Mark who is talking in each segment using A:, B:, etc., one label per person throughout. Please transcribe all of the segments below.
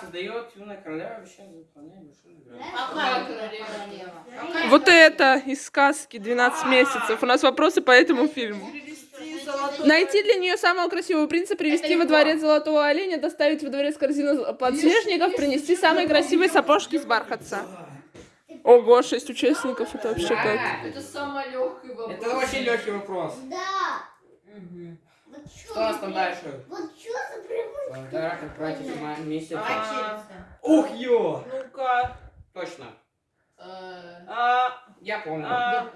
A: Создает юная королева, обещает выполнять.
B: Какая королева? Какая
C: Вот это из сказки 12 месяцев. У нас вопросы по этому фильму. Найти для нее самого красивого принца, привести во дворец золотого оленя, доставить во дворец корзину подснежников, принести самые красивые сапожки из бархатца. Ого, шесть участников, это вообще как?
A: Да.
B: Это самый легкий вопрос.
A: Это очень легкий вопрос.
D: Да.
A: Мгм.
D: Вот чё
A: Что у нас
D: за
A: там дальше?
D: Вот что за привычка?
A: Да, братьев ма- месяц.
E: А,
A: Ух, ё!
E: Ну-ка.
A: Точно.
B: Э,
E: А,
A: Я помню.
E: а,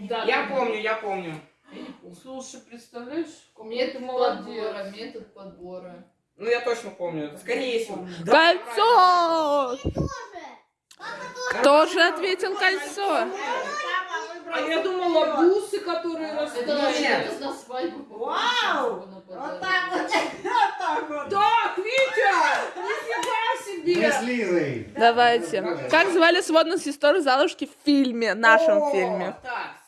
B: Да,
A: Я помню, я помню.
B: Я не помню.
E: слушай, представляешь?
B: Метод подбора, метод подбора.
A: Ну я точно помню. Это скорее всего. Да,
C: Кольцо!
D: Тоже. Тоже.
C: Тоже ответил кольцо.
E: А я думала, бусы, которые
A: Нет.
B: это на свадьбу.
F: Вау!
B: Вот
F: так вот так вот.
E: Так, Витя! Нифига себе!
F: Мы с Лизой.
C: Давайте. Как звали сводных сестер Залушки в фильме, нашем
A: О,
C: фильме?
A: Так.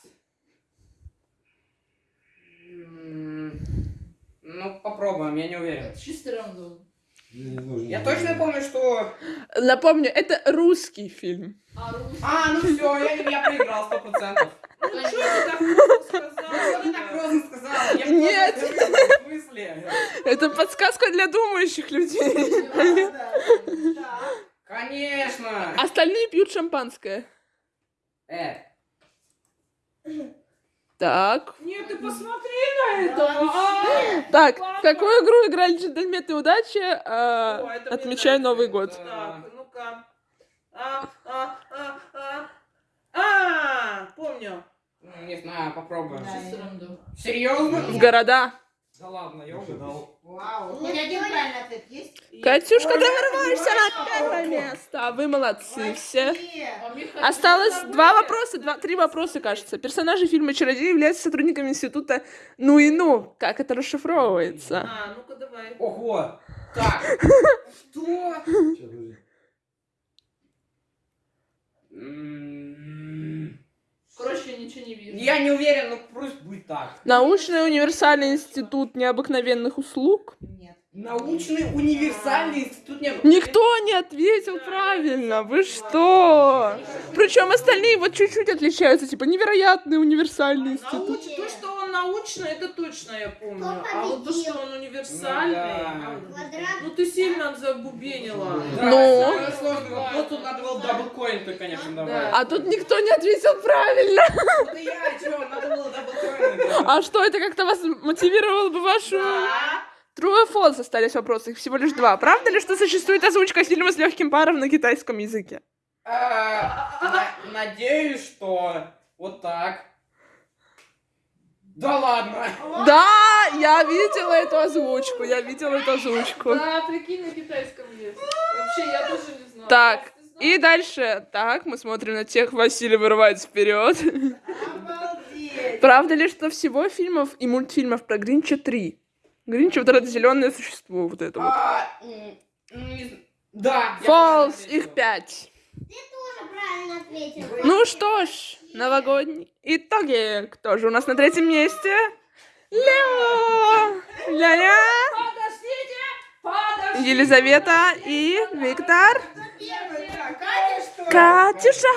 A: Ну, попробуем, я не уверен.
B: Чистый рандом.
A: Я точно помню, что...
C: Напомню, это русский фильм.
B: А русский?
A: А, ну все, я, я проиграл сто процентов.
E: Что ты так просто сказала?
A: Ты так просто сказала.
C: Нет.
A: В смысле?
C: Это подсказка думающих людей.
A: Конечно.
C: Остальные пьют шампанское.
A: Э,
C: Так.
E: Нет, ты посмотри на это! А,
C: Так, в какую игру играли джентльмены удачи? а,
E: О, это мне
C: отмечаю
E: нравится.
C: Новый год.
E: Так, ну-ка. А, а, а, а. А, помню.
A: ну, не знаю, попробуем. Серьезно?
C: В города.
A: Да ладно, я угадал.
F: Вау. Хоть один правильный ответ есть?
C: Катюшка, ты вырываешься на первое место. Вы молодцы все.
B: А
C: Осталось два вопроса, два, три вопроса, кажется. Персонажи фильма «Чародей» являются сотрудниками института «Ну и ну». Как это расшифровывается?
E: А, ну-ка давай.
A: Ого. Так. Что?
B: Ничего не вижу.
A: Я не уверен, но пусть будет так.
C: Научный универсальный институт необыкновенных услуг.
F: Нет.
A: Научный универсальный институт не...
C: Никто не ответил правильно. Вы что? Причем остальные вот чуть-чуть отличаются. Типа невероятный универсальный институт.
E: Науч- То, что он научный, это точно я помню. А вот то, что он
A: Ну
E: универсальный...
A: да.
D: Квадрат.
E: Ну ты сильно забубенила.
A: Да,
C: Ну?
A: сложный вопрос, тут надо было double coin, то, конечно, давай.
C: А тут никто не ответил правильно.
A: Ну да я, чё, надо было double coin.
C: А что, это как-то вас мотивировало бы вашу... True и false остались вопросы, их всего лишь два. Правда ли, что существует озвучка фильма с легким паром на китайском языке?
A: А, на- Надеюсь, что вот так. Да ладно.
C: Да, я видела эту озвучку, я видела эту озвучку.
B: Да, прикинь, на китайском есть. Вообще, я тоже не знаю.
C: Так, и дальше. Так, мы смотрим на тех, Василий вырывается вперед.
F: Обалдеть.
C: Правда ли, что всего фильмов и мультфильмов про Гринча три? Гринч вот это зеленое существо, вот это вот.
A: А, зн- Да.
C: Фолс, их пять.
D: Ты тоже правильно ответил.
C: Ну что ж, новогодний. Итоги. Кто же у нас на третьем месте? Лео! Ля-ля!
E: Подождите! Подождите!
C: Елизавета и Виктор. Катюша!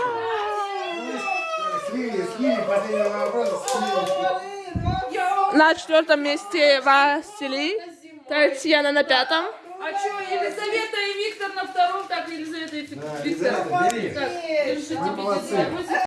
C: На четвертом месте Василий. Татьяна на пятом.
B: А чё, Елизавета и Виктор на втором? Так, Елизавета и Фик-
F: Да,
B: Виктор.
F: Елизавета, бери.
B: Так, держите.